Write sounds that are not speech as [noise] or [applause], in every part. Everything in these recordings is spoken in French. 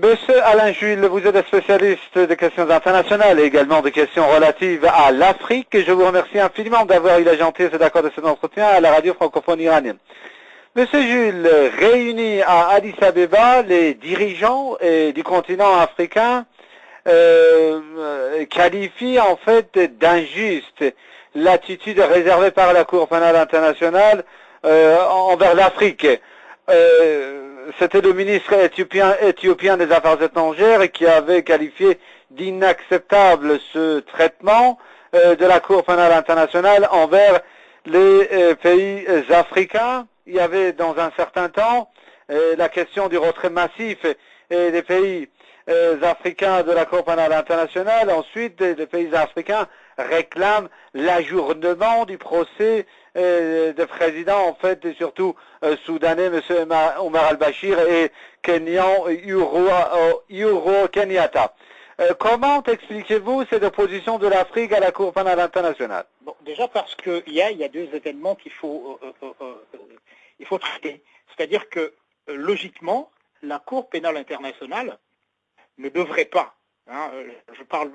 Monsieur Alain Jules, vous êtes spécialiste des questions internationales et également des questions relatives à l'Afrique. Je vous remercie infiniment d'avoir eu la gentillesse d'accord de cet entretien à la radio francophone iranienne. Monsieur Jules, réunis à Addis Abeba, les dirigeants du continent africain euh, qualifient en fait d'injuste l'attitude réservée par la Cour pénale internationale euh, envers l'Afrique. Euh, c'était le ministre éthiopien, des Affaires étrangères qui avait qualifié d'inacceptable ce traitement euh, de la Cour pénale internationale envers les euh, pays africains. Il y avait dans un certain temps euh, la question du retrait massif des pays africains de la Cour pénale internationale. Ensuite, les pays africains réclament l'ajournement du procès de présidents, en fait, et surtout euh, soudanais, M. Omar al-Bashir et Kenyan Yuro Kenyatta. Euh, comment expliquez-vous cette opposition de l'Afrique à la Cour pénale internationale? Bon, Déjà parce qu'il y a, y a deux événements qu'il faut, faut traiter. C'est-à-dire que, logiquement, la Cour pénale internationale ne devrait pas, hein, je parle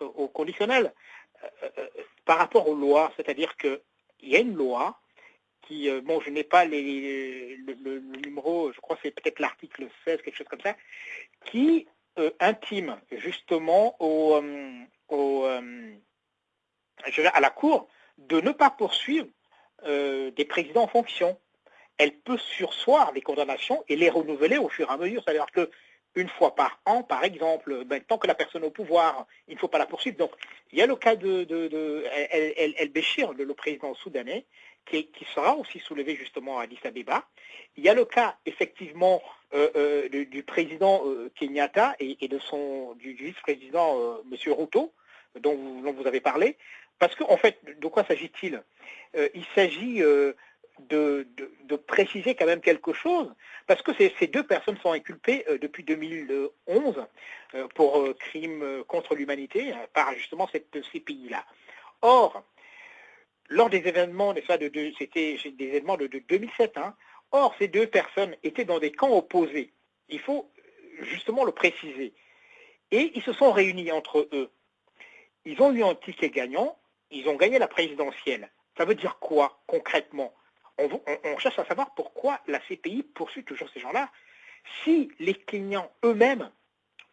au conditionnel, par rapport aux lois, c'est-à-dire que il y a une loi qui, euh, bon, je n'ai pas les, le, numéro, je crois que c'est peut-être l'article 16, quelque chose comme ça, qui euh, intime justement euh, à la Cour de ne pas poursuivre des présidents en fonction. Elle peut sursoir des condamnations et les renouveler au fur et à mesure. C'est-à-dire que une fois par an, par exemple, ben, tant que la personne au pouvoir, il ne faut pas la poursuivre. Donc, il y a le cas de, El, Béchir, le, président soudanais, qui, sera aussi soulevé justement à Addis Abeba. Il y a le cas, effectivement, euh, euh, du, président euh, Kenyatta et, du, vice-président M. Ruto, dont vous, dont vous, avez parlé. Parce qu'en en fait, de quoi s'agit-il? Il s'agit de, préciser quand même quelque chose, parce que ces, deux personnes sont inculpées euh, depuis 2011 euh, pour euh, crimes contre l'humanité par justement ces pays-là. Or, lors des événements, c'était des événements de, 2007, hein, or ces deux personnes étaient dans des camps opposés. Il faut justement le préciser. Et ils se sont réunis entre eux. Ils ont eu un ticket gagnant, ils ont gagné la présidentielle. Ça veut dire quoi concrètement? On, cherche à savoir pourquoi la CPI poursuit toujours ces gens-là, si les clients eux-mêmes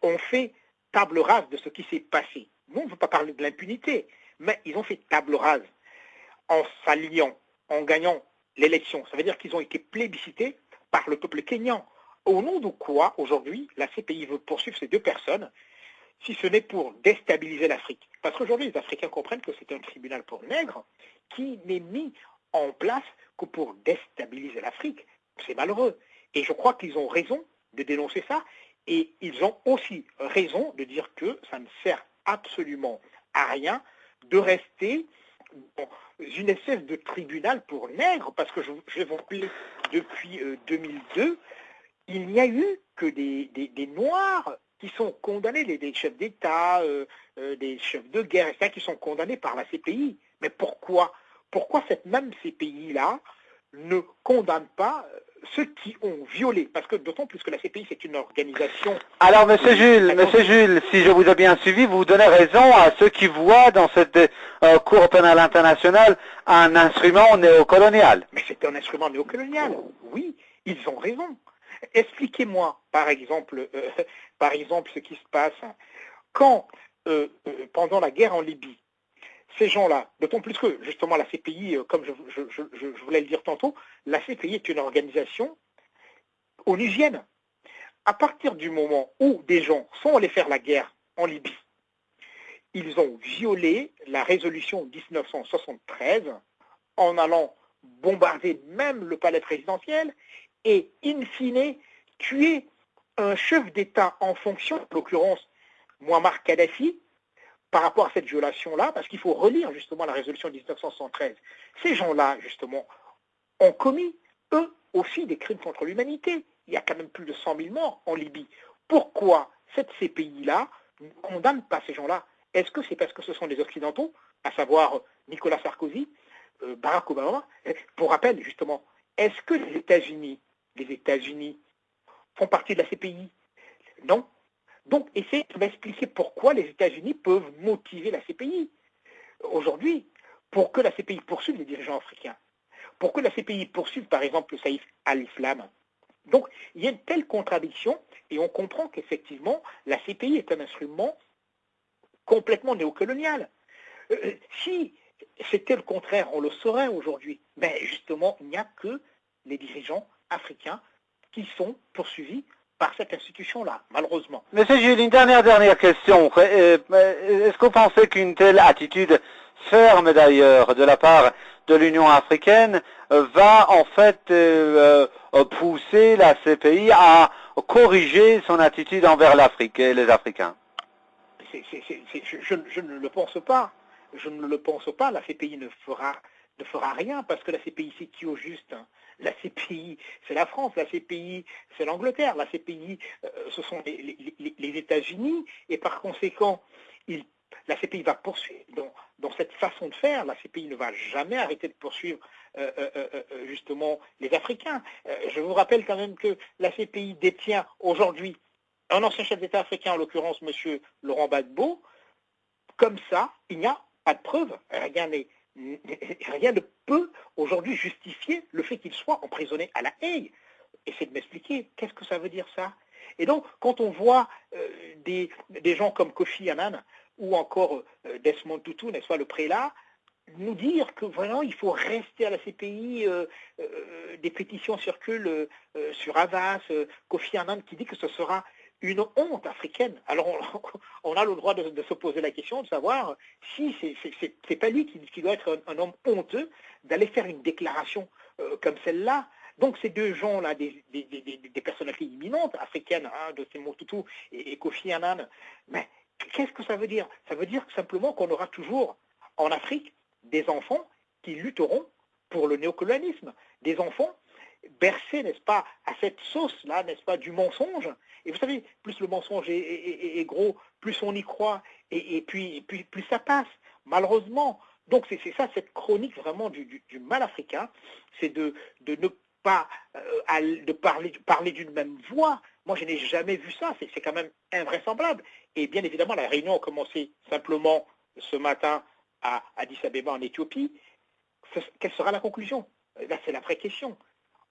ont fait table rase de ce qui s'est passé. Nous, on ne veut pas parler de l'impunité, mais ils ont fait table rase en s'alliant, en gagnant l'élection. Ça veut dire qu'ils ont été plébiscités par le peuple kényan. Au nom de quoi, aujourd'hui, la CPI veut poursuivre ces deux personnes, si ce n'est pour déstabiliser l'Afrique? Parce qu'aujourd'hui, les Africains comprennent que c'est un tribunal pour nègres qui n'est mis en place pour déstabiliser l'Afrique. C'est malheureux. Et je crois qu'ils ont raison de dénoncer ça. Et ils ont aussi raison de dire que ça ne sert absolument à rien de rester dans une espèce de tribunal pour nègres, parce que je, vais vous rappeler, depuis 2002, euh, il n'y a eu que des, Noirs qui sont condamnés, des, chefs d'État, euh, euh, des chefs de guerre, etc., qui sont condamnés par la CPI. Mais pourquoi pourquoi cette même CPI-là ne condamne pas euh, ceux qui ont violé, parce que d'autant plus que la CPI c'est une organisation. Alors, Monsieur Jules, Monsieur Jules, si je vous ai bien suivi, vous donnez raison à ceux qui voient dans cette euh, Cour pénale internationale un instrument néocolonial. Mais c'est un instrument néocolonial. Oui, ils ont raison. Expliquez-moi, par exemple, euh, [laughs] par exemple, ce qui se passe quand, pendant la guerre en Libye, ces gens-là, d'autant plus que justement la CPI, euh, comme je, voulais le dire tantôt, la CPI est une organisation onusienne. À partir du moment où des gens sont allés faire la guerre en Libye, ils ont violé la résolution 1973 en allant bombarder même le palais présidentiel et, in fine, tuer un chef d'État en fonction, en l'occurrence Muammar Kadhafi, par rapport à cette violation-là, parce qu'il faut relire justement la résolution 1973. Ces gens-là, justement, ont commis, eux aussi, des crimes contre l'humanité. Il y a quand même plus de 100 000 morts en Libye. Pourquoi cette CPI-là ne condamne pas ces gens-là? Est-ce que c'est parce que ce sont des Occidentaux, à savoir Nicolas Sarkozy, euh, Barack Obama? Pour rappel, justement, est-ce que les États-Unis, les États-Unis font partie de la CPI Non. Donc, essayez de m'expliquer pourquoi les États-Unis peuvent motiver la CPI aujourd'hui pour que la CPI poursuive les dirigeants africains, pour que la CPI poursuive par exemple le Saïf al-Islam. Donc, il y a une telle contradiction et on comprend qu'effectivement, la CPI est un instrument complètement néocolonial. Euh, si c'était le contraire, on le saurait aujourd'hui. Mais justement, il n'y a que les dirigeants africains qui sont poursuivis par cette institution-là, malheureusement. Monsieur Jules, une dernière, dernière question. Euh, euh, est-ce que vous pensez qu'une telle attitude ferme d'ailleurs de la part de l'Union africaine va en fait pousser la CPI à corriger son attitude envers l'Afrique et les Africains? Je, ne le pense pas. Je ne le pense pas. La CPI ne fera, ne fera rien parce que la CPI, c'est qui au juste hein La CPI, c'est la France. La CPI, c'est l'Angleterre. La CPI, euh, ce sont les, États-Unis. Et par conséquent, la CPI va poursuivre dans, cette façon de faire. La CPI ne va jamais arrêter de poursuivre euh, euh, justement les Africains. je vous rappelle quand même que la CPI détient aujourd'hui un ancien chef d'État africain, en l'occurrence M. Laurent Gbagbo, comme ça, il n'y a pas de preuve, rien, rien ne peut aujourd'hui justifier le fait qu'il soit emprisonné à la haie. Essayez de m'expliquer, qu'est-ce que ça veut dire ça? Et donc, quand on voit euh, des, gens comme Kofi Annan ou encore euh, Desmond Tutu, n'est-ce pas, le prélat, nous dire que vraiment il faut rester à la CPI, euh, des pétitions circulent sur Havas, Kofi Annan qui dit que ce sera une honte africaine. Alors on, a le droit de, se poser la question de savoir si c'est pas lui qui, doit être un, homme honteux d'aller faire une déclaration euh, comme celle-là. Donc ces deux gens-là, des, personnalités imminentes africaines, hein, de Tutu et, et Kofi Annan, mais qu'est-ce que ça veut dire? Ça veut dire simplement qu'on aura toujours en Afrique des enfants qui lutteront pour le néocolonialisme, des enfants bercés, n'est-ce pas, à cette sauce-là, n'est-ce pas, du mensonge. Et vous savez, plus le mensonge est, gros, plus on y croit, et, puis, plus ça passe, malheureusement. Donc c'est ça, cette chronique vraiment du, mal africain, c'est de, ne pas euh, parler, parler d'une même voix. Moi, je n'ai jamais vu ça, c'est quand même invraisemblable. Et bien évidemment, la réunion a commencé simplement ce matin à Addis Abeba en Éthiopie. Quelle sera la conclusion? Là, c'est la vraie question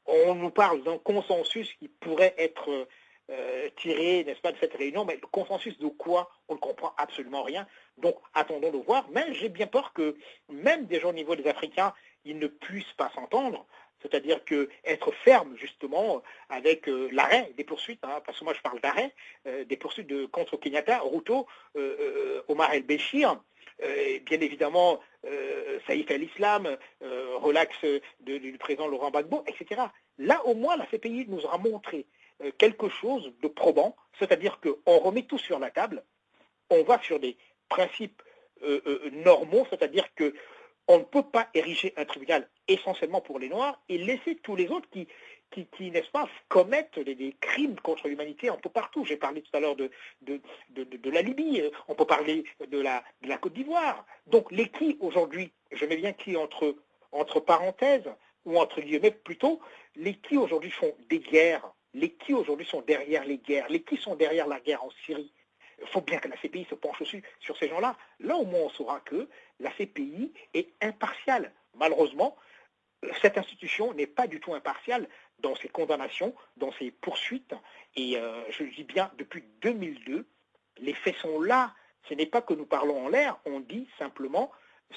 on nous parle d'un consensus qui pourrait être euh, tiré, n'est-ce pas, de cette réunion, mais le consensus de quoi On ne comprend absolument rien. Donc, attendons de voir. Mais j'ai bien peur que même déjà au niveau des Africains, ils ne puissent pas s'entendre. C'est-à-dire que être ferme justement avec euh, l'arrêt des poursuites, hein, parce que moi je parle d'arrêt, euh, des poursuites de, contre Kenyatta, Ruto, Omar El-Béchir, bien évidemment Saïf el-Islam, relax du président Laurent Gbagbo, etc. Là, au moins, la CPI nous aura montré euh, quelque chose de probant, c'est-à-dire qu'on remet tout sur la table, on va sur des principes euh, euh, normaux, c'est-à-dire qu'on ne peut pas ériger un tribunal essentiellement pour les Noirs et laisser tous les autres qui, n'est-ce pas, commettent des, crimes contre l'humanité un peu partout. J'ai parlé tout à l'heure de, la Libye, on peut parler de la, la Côte d'Ivoire. Donc les qui aujourd'hui, je mets bien qui entre, entre parenthèses, ou entre guillemets plutôt, les qui aujourd'hui font des guerres, les qui aujourd'hui sont derrière les guerres, les qui sont derrière la guerre en Syrie. Il faut bien que la CPI se penche aussi sur ces gens-là. Là, au moins, on saura que la CPI est impartiale. Malheureusement, cette institution n'est pas du tout impartiale dans ses condamnations, dans ses poursuites. Et euh, je dis bien, depuis 2002, les faits sont là. Ce n'est pas que nous parlons en l'air, on dit simplement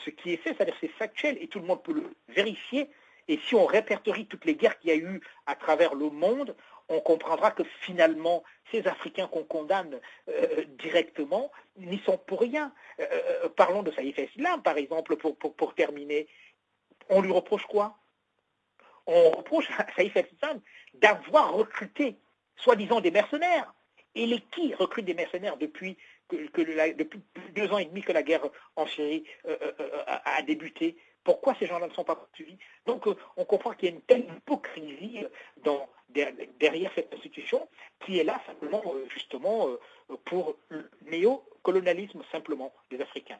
ce qui est fait, c'est-à-dire c'est factuel et tout le monde peut le vérifier et si on répertorie toutes les guerres qu'il y a eu à travers le monde, on comprendra que finalement, ces Africains qu'on condamne euh, directement n'y sont pour rien. Euh, euh, parlons de Saïf Islam, par exemple, pour, terminer. On lui reproche quoi? On reproche à Saïf Islam d'avoir recruté, soi-disant, des mercenaires. Et les qui recrutent des mercenaires depuis deux ans et demi que la guerre en Syrie a débuté? Pourquoi ces gens-là ne sont pas poursuivis Donc euh, on comprend qu'il y a une telle hypocrisie euh, derrière cette institution qui est là simplement euh, justement pour le néocolonialisme simplement des Africains.